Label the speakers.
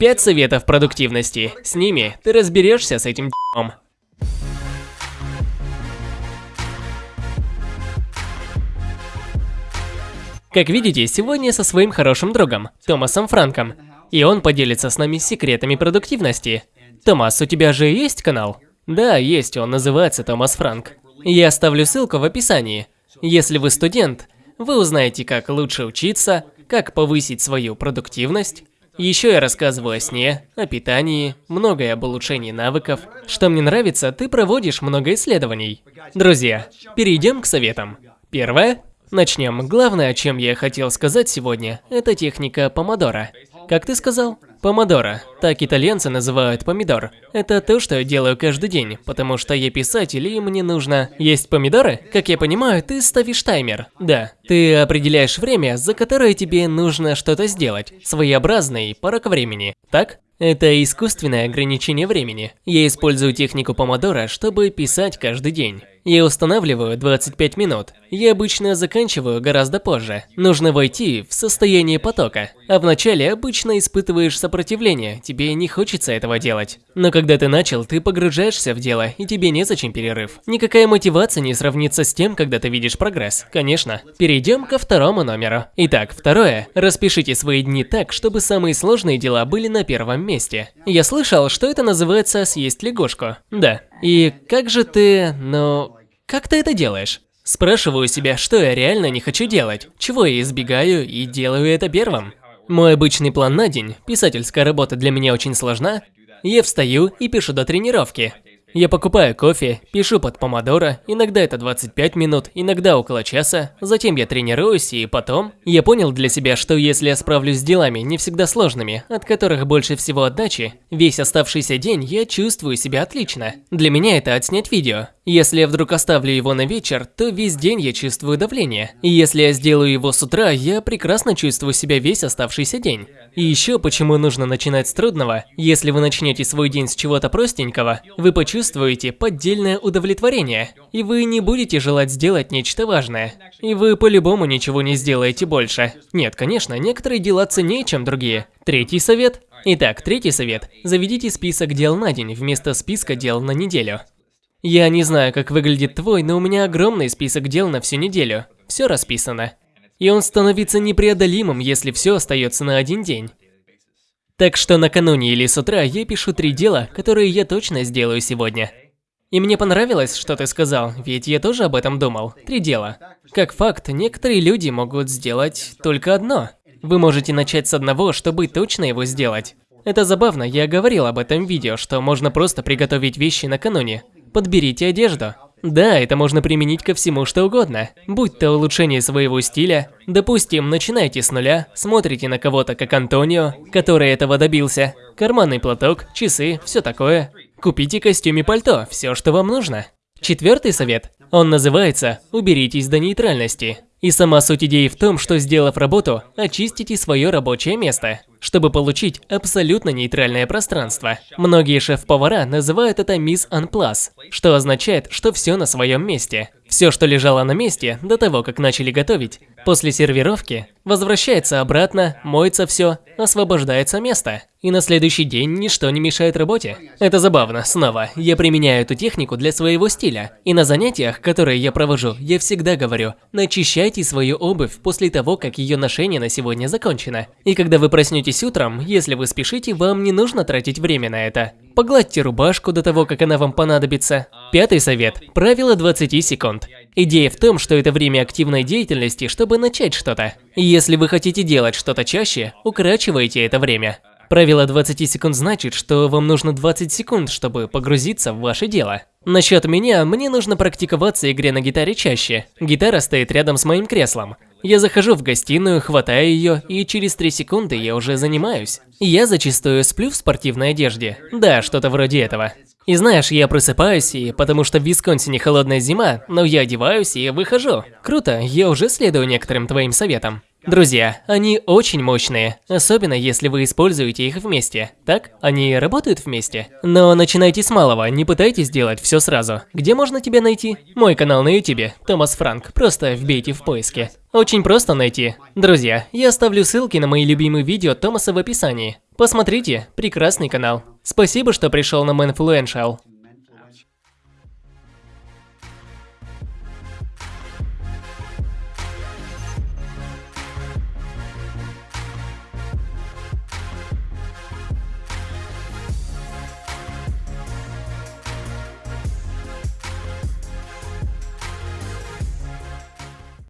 Speaker 1: Пять советов продуктивности. С ними ты разберешься с этим д***ом. Как видите, сегодня со своим хорошим другом, Томасом Франком. И он поделится с нами секретами продуктивности. Томас, у тебя же есть канал? Да, есть, он называется Томас Франк. Я оставлю ссылку в описании. Если вы студент, вы узнаете, как лучше учиться, как повысить свою продуктивность. Еще я рассказываю о сне, о питании, многое об улучшении навыков. Что мне нравится, ты проводишь много исследований. Друзья, перейдем к советам. Первое. Начнем. Главное, о чем я хотел сказать сегодня, это техника помодора. Как ты сказал? Помодоро. Так итальянцы называют помидор. Это то, что я делаю каждый день, потому что я писатель и мне нужно есть помидоры. Как я понимаю, ты ставишь таймер. Да. Ты определяешь время, за которое тебе нужно что-то сделать. Своеобразный порог времени. Так? Это искусственное ограничение времени. Я использую технику помодора, чтобы писать каждый день. Я устанавливаю 25 минут. Я обычно заканчиваю гораздо позже. Нужно войти в состояние потока. А вначале обычно испытываешь сопротивление, тебе не хочется этого делать. Но когда ты начал, ты погружаешься в дело, и тебе незачем перерыв. Никакая мотивация не сравнится с тем, когда ты видишь прогресс. Конечно. Перейдем ко второму номеру. Итак, второе. Распишите свои дни так, чтобы самые сложные дела были на первом месте. Я слышал, что это называется «съесть лягушку». Да. И как же ты, ну, как ты это делаешь? Спрашиваю себя, что я реально не хочу делать, чего я избегаю и делаю это первым. Мой обычный план на день, писательская работа для меня очень сложна, я встаю и пишу до тренировки. Я покупаю кофе, пишу под помодоро, иногда это 25 минут, иногда около часа, затем я тренируюсь и потом... Я понял для себя, что если я справлюсь с делами, не всегда сложными, от которых больше всего отдачи, весь оставшийся день я чувствую себя отлично. Для меня это отснять видео. Если я вдруг оставлю его на вечер, то весь день я чувствую давление. И если я сделаю его с утра, я прекрасно чувствую себя весь оставшийся день. И еще почему нужно начинать с трудного. Если вы начнете свой день с чего-то простенького, вы почувствуете поддельное удовлетворение. И вы не будете желать сделать нечто важное. И вы по-любому ничего не сделаете больше. Нет, конечно, некоторые дела ценнее, чем другие. Третий совет. Итак, третий совет. Заведите список дел на день вместо списка дел на неделю. Я не знаю, как выглядит твой, но у меня огромный список дел на всю неделю. Все расписано и он становится непреодолимым, если все остается на один день. Так что накануне или с утра я пишу три дела, которые я точно сделаю сегодня. И мне понравилось, что ты сказал, ведь я тоже об этом думал. Три дела. Как факт, некоторые люди могут сделать только одно. Вы можете начать с одного, чтобы точно его сделать. Это забавно, я говорил об этом видео, что можно просто приготовить вещи накануне. Подберите одежду. Да, это можно применить ко всему что угодно. Будь то улучшение своего стиля, допустим, начинаете с нуля, смотрите на кого-то как Антонио, который этого добился, карманный платок, часы, все такое. Купите костюм и пальто, все, что вам нужно. Четвертый совет. Он называется «Уберитесь до нейтральности». И сама суть идеи в том, что сделав работу, очистите свое рабочее место чтобы получить абсолютно нейтральное пространство. Многие шеф-повара называют это «Miss Unplus», что означает, что все на своем месте. Все, что лежало на месте до того, как начали готовить, после сервировки, возвращается обратно, моется все, освобождается место. И на следующий день ничто не мешает работе. Это забавно, снова, я применяю эту технику для своего стиля. И на занятиях, которые я провожу, я всегда говорю, начищайте свою обувь после того, как ее ношение на сегодня закончено. И когда вы проснетесь утром, если вы спешите, вам не нужно тратить время на это. Погладьте рубашку до того, как она вам понадобится. Пятый совет. Правило 20 секунд. Идея в том, что это время активной деятельности, чтобы начать что-то. Если вы хотите делать что-то чаще, укорачивайте это время. Правило 20 секунд значит, что вам нужно 20 секунд, чтобы погрузиться в ваше дело. Насчет меня, мне нужно практиковаться игре на гитаре чаще. Гитара стоит рядом с моим креслом. Я захожу в гостиную, хватаю ее, и через 3 секунды я уже занимаюсь. Я зачастую сплю в спортивной одежде. Да, что-то вроде этого. И знаешь, я просыпаюсь, и потому что в Висконсине холодная зима, но я одеваюсь и выхожу. Круто, я уже следую некоторым твоим советам. Друзья, они очень мощные, особенно если вы используете их вместе. Так? Они работают вместе? Но начинайте с малого, не пытайтесь делать все сразу. Где можно тебя найти? Мой канал на ютубе, Томас Франк, просто вбейте в поиске. Очень просто найти. Друзья, я оставлю ссылки на мои любимые видео Томаса в описании. Посмотрите, прекрасный канал. Спасибо, что пришел на Influential.